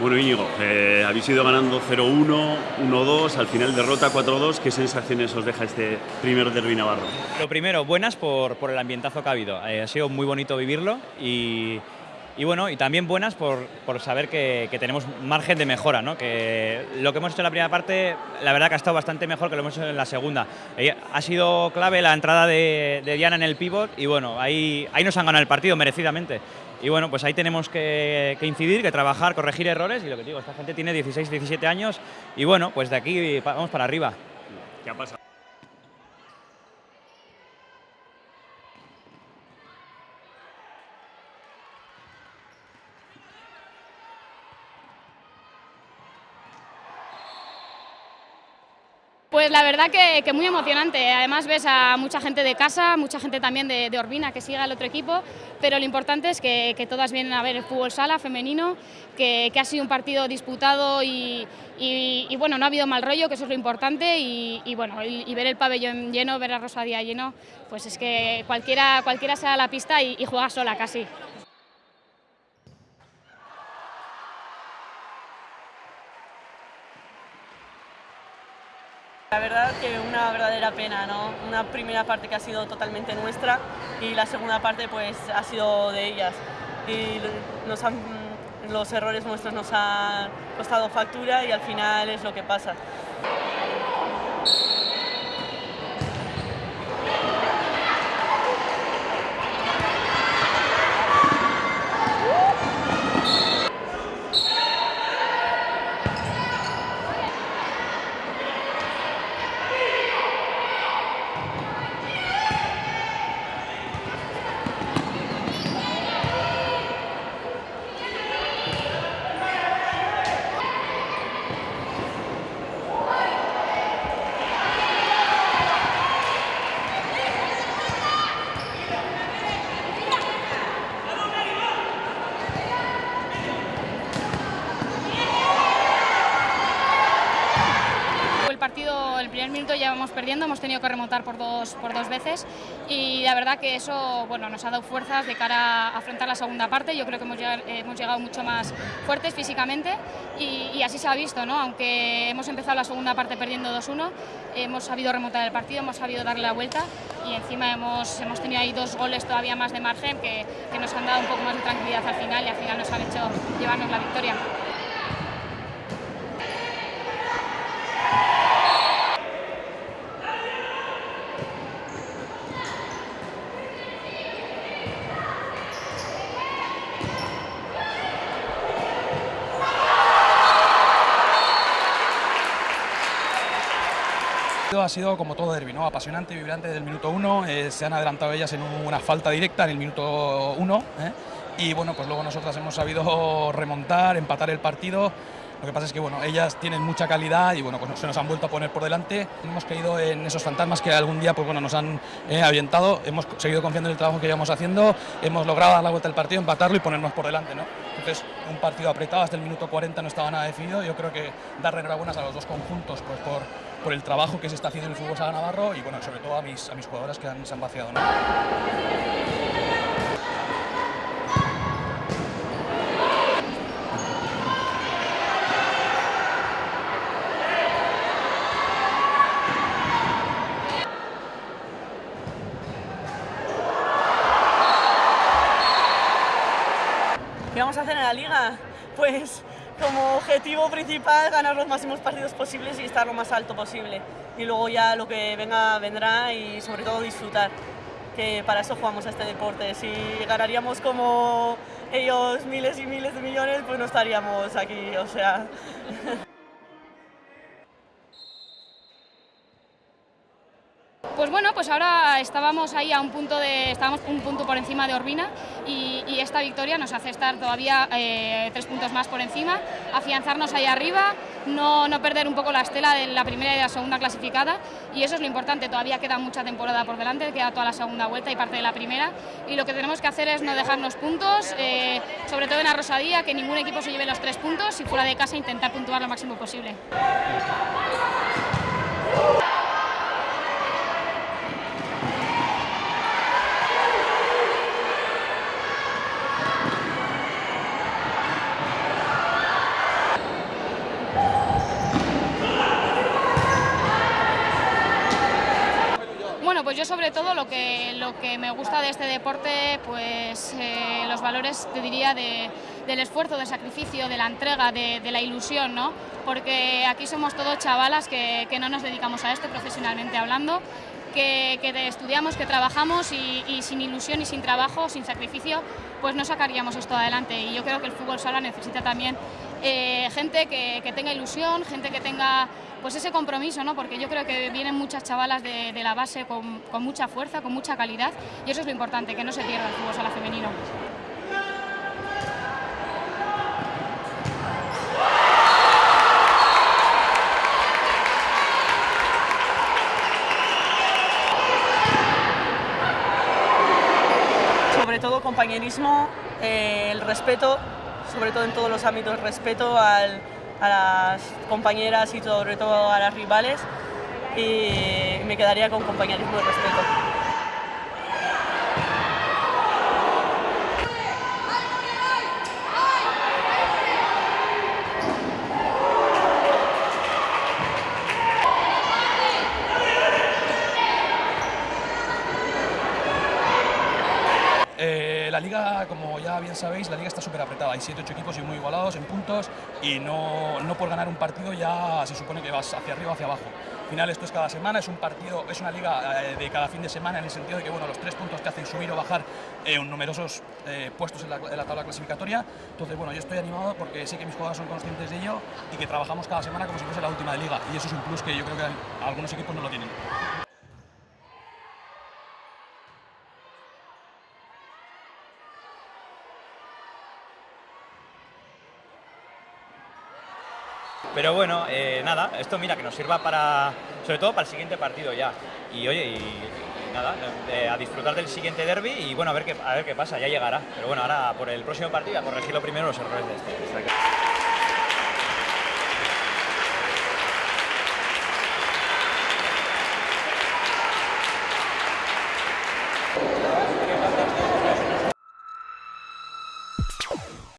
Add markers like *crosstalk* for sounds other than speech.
Bueno, Íñigo, eh, habéis ido ganando 0-1, 1-2, al final derrota 4-2. ¿Qué sensaciones os deja este primer derbi navarro? Lo primero, buenas por, por el ambientazo que ha habido. Eh, ha sido muy bonito vivirlo y, y, bueno, y también buenas por, por saber que, que, tenemos margen de mejora, ¿no? que lo que hemos hecho en la primera parte, la verdad que ha estado bastante mejor que lo hemos hecho en la segunda. Eh, ha sido clave la entrada de, de Diana en el pivot y bueno, ahí, ahí nos han ganado el partido merecidamente. Y bueno, pues ahí tenemos que, incidir, que trabajar, corregir errores y lo que digo, esta gente tiene 16, 17 años y bueno, pues de aquí vamos para arriba. ¿Qué ha pasado? Pues la verdad que, muy emocionante. Además ves a mucha gente de casa, mucha gente también de, de Orbina que sigue al otro equipo, pero lo importante es que, todas vienen a ver el fútbol sala femenino, que, ha sido un partido disputado y, bueno, no ha habido mal rollo, que eso es lo importante, y, bueno, y, ver el pabellón lleno, ver a Rosadía lleno, pues es que cualquiera, cualquiera a la pista y juega sola casi. La verdad que verdadera pena, ¿no? Una primera parte que ha sido totalmente nuestra y la segunda parte pues ha sido de ellas. Y nos han, los errores nuestros nos han costado factura y al final es lo que pasa. partido, el primer minuto ya vamos perdiendo, hemos tenido que remontar por dos, por dos veces y la verdad que eso bueno, nos ha dado fuerzas de cara a afrontar la segunda parte. Yo creo que hemos llegado, hemos llegado mucho más fuertes físicamente y, así se ha visto, ¿no? aunque hemos empezado la segunda parte perdiendo 2-1, hemos sabido remontar el partido, hemos sabido darle la vuelta y encima hemos, hemos tenido ahí dos goles todavía más de margen que nos han dado un poco más de tranquilidad al final y al final nos han hecho llevarnos la victoria. Ha sido como todo derbi, ¿no? apasionante, vibrante desde el minuto uno, eh, se han adelantado ellas en una falta directa en el minuto uno ¿eh? y bueno, pues luego nosotras hemos sabido remontar, empatar el partido, lo que pasa es que bueno, ellas tienen mucha calidad y bueno, pues se nos han vuelto a poner por delante. Hemos caído en esos fantasmas que algún día pues bueno, nos han eh, avientado. Hemos seguido confiando en el trabajo que íbamos haciendo. Hemos logrado dar la vuelta al partido, empatarlo y ponernos por delante. ¿no? Entonces, un partido apretado hasta el minuto 40 no estaba nada definido. Yo creo que darle enhorabuenas a los dos conjuntos pues, por, por el trabajo que se está haciendo en el fútbol sala navarro y bueno, sobre todo a mis, a mis jugadoras que han, se han vaciado. ¿Qué vamos a hacer en la liga? Pues como objetivo principal ganar los máximos partidos posibles y estar lo más alto posible. Y luego ya lo que venga vendrá y sobre todo disfrutar, que para eso jugamos a este deporte. Si ganaríamos como ellos miles y miles de millones, pues no estaríamos aquí, o sea... *laughs* Pues bueno, pues ahora estábamos ahí a un punto de, estábamos un punto por encima de Orbina y, esta victoria nos hace estar todavía eh, tres puntos más por encima, afianzarnos ahí arriba, no, no, perder un poco la estela de la primera y la segunda clasificada y eso es lo importante, todavía queda mucha temporada por delante, queda toda la segunda vuelta y parte de la primera y lo que tenemos que hacer es no dejarnos puntos, eh, sobre todo en la Rosadía, que ningún equipo se lleve los tres puntos y fuera de casa intentar puntuar lo máximo posible. Pues yo sobre todo lo que, lo que me gusta de este deporte, pues eh, los valores, te diría, de, del esfuerzo, del sacrificio, de la entrega, de, de, la ilusión, ¿no? Porque aquí somos todos chavalas que, que no nos dedicamos a esto profesionalmente hablando, que, que estudiamos, que trabajamos y, y, sin ilusión y sin trabajo, sin sacrificio, pues no sacaríamos esto adelante. Y yo creo que el fútbol sala necesita también eh, gente que, que, tenga ilusión, gente que tenga pues ese compromiso, ¿no? porque yo creo que vienen muchas chavalas de, la base con, con mucha fuerza, con mucha calidad y eso es lo importante, que no se pierda el fútbol sala femenino. sobre todo compañerismo, eh, el respeto, sobre todo en todos los ámbitos, respeto al, a las compañeras y sobre todo a las rivales y me quedaría con compañerismo y respeto. Eh, la liga, como ya bien sabéis, la liga está súper apretada. Hay 7-8 equipos y muy igualados en puntos y no, no por ganar un partido ya se supone que vas hacia arriba o hacia abajo. Al final esto es cada semana, es un partido, es una liga eh, de cada fin de semana en el sentido de que bueno, los tres puntos te hacen subir o bajar eh, numerosos eh, puestos en la, en la, tabla clasificatoria. Entonces bueno, yo estoy animado porque sé que mis jugadores son conscientes de ello y que trabajamos cada semana como si fuese la última de liga y eso es un plus que yo creo que algunos equipos no lo tienen. Pero bueno, eh, nada, esto mira que nos sirva para, sobre todo para el siguiente partido ya. Y oye, nada, eh, a disfrutar del siguiente derby y bueno, a ver, qué, a ver qué pasa, ya llegará. Pero bueno, ahora por el próximo partido a corregir lo primero los errores de este.